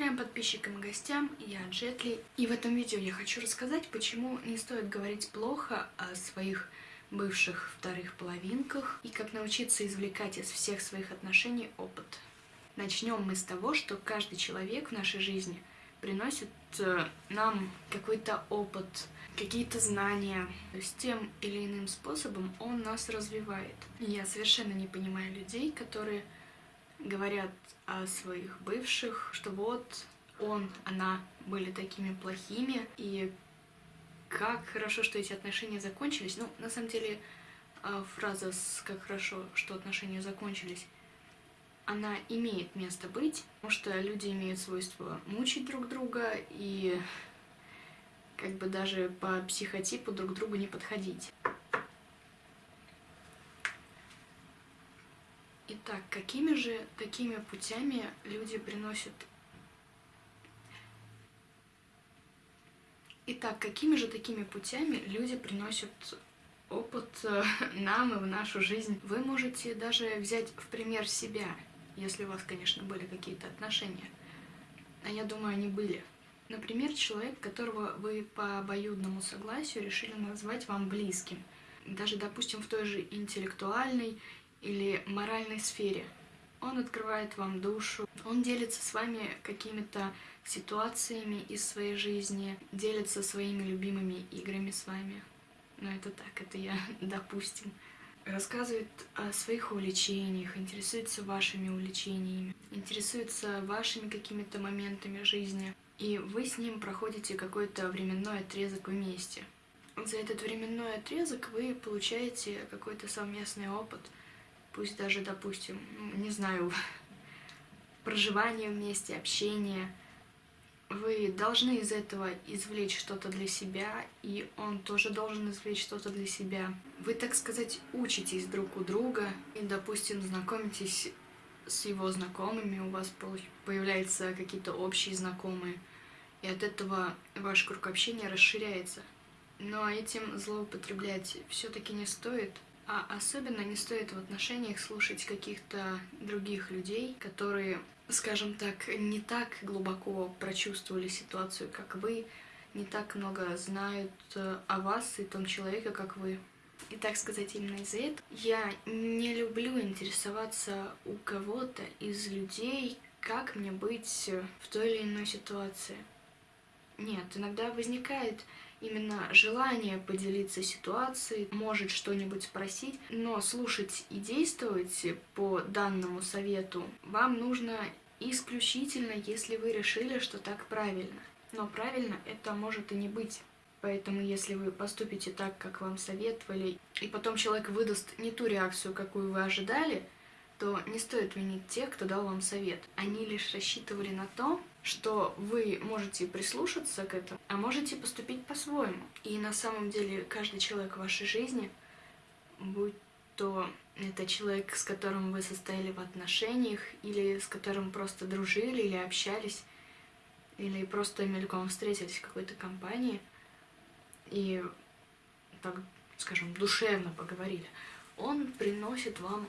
Трем подписчикам и гостям, я Джетли. И в этом видео я хочу рассказать, почему не стоит говорить плохо о своих бывших вторых половинках и как научиться извлекать из всех своих отношений опыт. Начнем мы с того, что каждый человек в нашей жизни приносит э, нам какой-то опыт, какие-то знания. То есть тем или иным способом он нас развивает. Я совершенно не понимаю людей, которые говорят о своих бывших, что вот он, она были такими плохими, и как хорошо, что эти отношения закончились. Ну, на самом деле, а, фраза с «как хорошо, что отношения закончились», она имеет место быть, потому что люди имеют свойство мучить друг друга и как бы даже по психотипу друг другу не подходить. Итак, какими же такими путями люди приносят... Итак, какими же такими путями люди приносят опыт э, нам и в нашу жизнь? Вы можете даже взять в пример себя, если у вас, конечно, были какие-то отношения. А я думаю, они были. Например, человек, которого вы по обоюдному согласию решили назвать вам близким. Даже, допустим, в той же интеллектуальной или моральной сфере. Он открывает вам душу, он делится с вами какими-то ситуациями из своей жизни, делится своими любимыми играми с вами. Но это так, это я, допустим. Рассказывает о своих увлечениях, интересуется вашими увлечениями, интересуется вашими какими-то моментами жизни. И вы с ним проходите какой-то временной отрезок вместе. За этот временной отрезок вы получаете какой-то совместный опыт – пусть даже, допустим, не знаю, проживание вместе, общение, вы должны из этого извлечь что-то для себя, и он тоже должен извлечь что-то для себя. Вы, так сказать, учитесь друг у друга, и, допустим, знакомитесь с его знакомыми, у вас появляются какие-то общие знакомые, и от этого ваш круг общения расширяется. Но этим злоупотреблять все-таки не стоит, а особенно не стоит в отношениях слушать каких-то других людей, которые, скажем так, не так глубоко прочувствовали ситуацию, как вы, не так много знают э, о вас и том человеке, как вы. И так сказать, именно из-за этого я не люблю интересоваться у кого-то из людей, как мне быть в той или иной ситуации. Нет, иногда возникает именно желание поделиться ситуацией, может что-нибудь спросить, но слушать и действовать по данному совету вам нужно исключительно, если вы решили, что так правильно. Но правильно это может и не быть. Поэтому если вы поступите так, как вам советовали, и потом человек выдаст не ту реакцию, какую вы ожидали, то не стоит винить тех, кто дал вам совет. Они лишь рассчитывали на то, что вы можете прислушаться к этому, а можете поступить по-своему. И на самом деле каждый человек в вашей жизни, будь то это человек, с которым вы состояли в отношениях, или с которым просто дружили, или общались, или просто мельком встретились в какой-то компании, и, так скажем, душевно поговорили, он приносит вам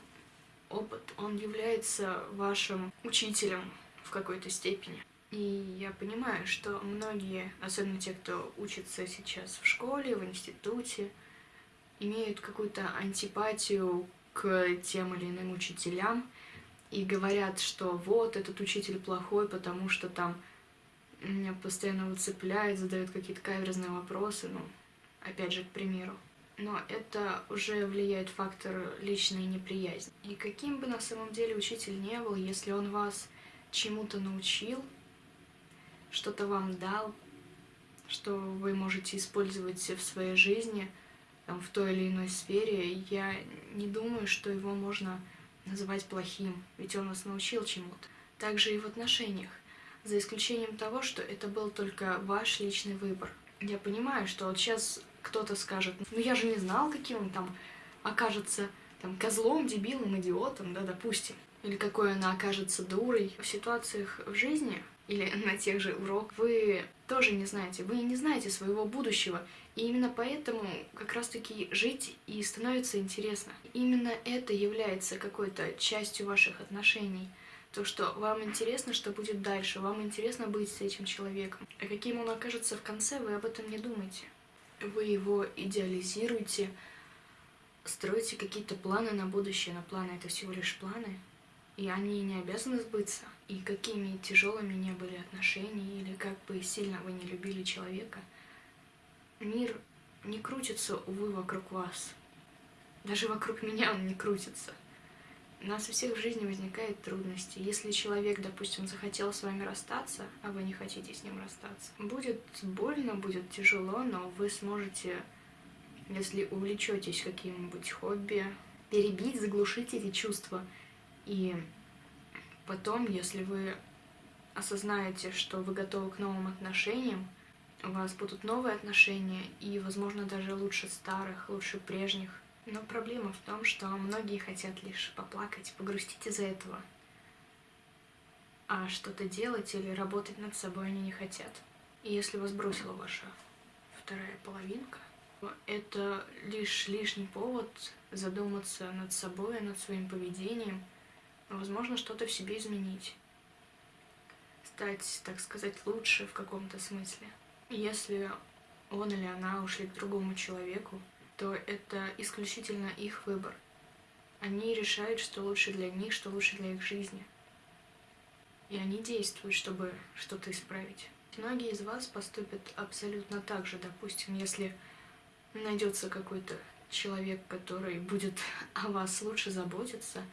опыт, он является вашим учителем в какой-то степени. И я понимаю, что многие, особенно те, кто учится сейчас в школе, в институте, имеют какую-то антипатию к тем или иным учителям и говорят, что вот, этот учитель плохой, потому что там меня постоянно выцепляет, задают какие-то каверзные вопросы, ну, опять же, к примеру но это уже влияет фактор личной неприязни. И каким бы на самом деле учитель не был, если он вас чему-то научил, что-то вам дал, что вы можете использовать в своей жизни, там, в той или иной сфере, я не думаю, что его можно называть плохим, ведь он вас научил чему-то. Также и в отношениях, за исключением того, что это был только ваш личный выбор. Я понимаю, что вот сейчас кто-то скажет, ну я же не знал, каким он там окажется там, козлом, дебилом, идиотом, да, допустим. Или какой она окажется дурой. В ситуациях в жизни или на тех же уроках вы тоже не знаете. Вы не знаете своего будущего. И именно поэтому как раз-таки жить и становится интересно. Именно это является какой-то частью ваших отношений. То, что вам интересно, что будет дальше, вам интересно быть с этим человеком. А каким он окажется в конце, вы об этом не думаете. Вы его идеализируете, строите какие-то планы на будущее, но планы — это всего лишь планы, и они не обязаны сбыться. И какими тяжелыми не были отношения, или как бы сильно вы не любили человека, мир не крутится, увы, вокруг вас. Даже вокруг меня он не крутится. У нас у всех в жизни возникают трудности. Если человек, допустим, захотел с вами расстаться, а вы не хотите с ним расстаться, будет больно, будет тяжело, но вы сможете, если увлечетесь каким-нибудь хобби, перебить, заглушить эти чувства. И потом, если вы осознаете, что вы готовы к новым отношениям, у вас будут новые отношения, и, возможно, даже лучше старых, лучше прежних, но проблема в том, что многие хотят лишь поплакать, погрустить из-за этого. А что-то делать или работать над собой они не хотят. И если вас бросила ваша вторая половинка, это лишь лишний повод задуматься над собой, над своим поведением, возможно, что-то в себе изменить. Стать, так сказать, лучше в каком-то смысле. Если он или она ушли к другому человеку, то это исключительно их выбор. Они решают, что лучше для них, что лучше для их жизни. И они действуют, чтобы что-то исправить. Многие из вас поступят абсолютно так же. Допустим, если найдется какой-то человек, который будет о вас лучше заботиться,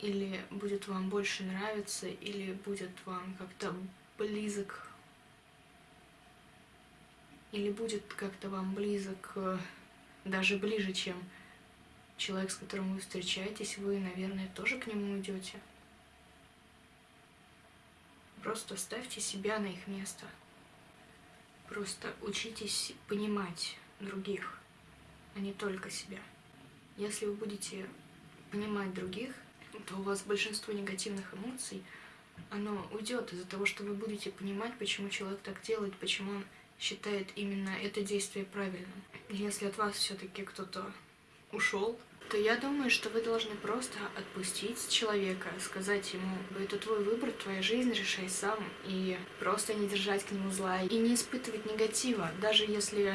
или будет вам больше нравиться, или будет вам как-то близок или будет как-то вам близок, э, даже ближе, чем человек, с которым вы встречаетесь, вы, наверное, тоже к нему идете. Просто ставьте себя на их место. Просто учитесь понимать других, а не только себя. Если вы будете понимать других, то у вас большинство негативных эмоций, оно уйдет из-за того, что вы будете понимать, почему человек так делает, почему он считает именно это действие правильным. Если от вас все-таки кто-то ушел, то я думаю, что вы должны просто отпустить человека, сказать ему, это твой выбор, твоя жизнь, решай сам, и просто не держать к нему зла, и не испытывать негатива, даже если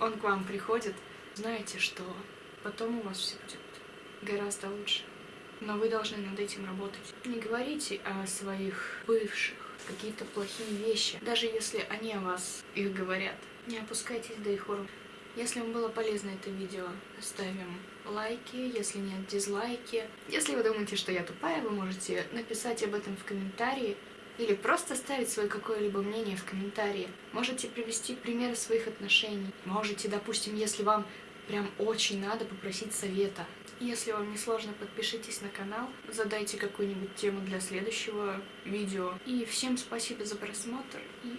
он к вам приходит, знаете, что потом у вас все будет гораздо лучше. Но вы должны над этим работать. Не говорите о своих бывших, какие-то плохие вещи, даже если они о вас их говорят. Не опускайтесь до их уровня. Если вам было полезно это видео, ставим лайки, если нет, дизлайки. Если вы думаете, что я тупая, вы можете написать об этом в комментарии или просто ставить свое какое-либо мнение в комментарии. Можете привести примеры своих отношений. Можете, допустим, если вам прям очень надо попросить совета. Если вам не сложно, подпишитесь на канал, задайте какую-нибудь тему для следующего видео. И всем спасибо за просмотр и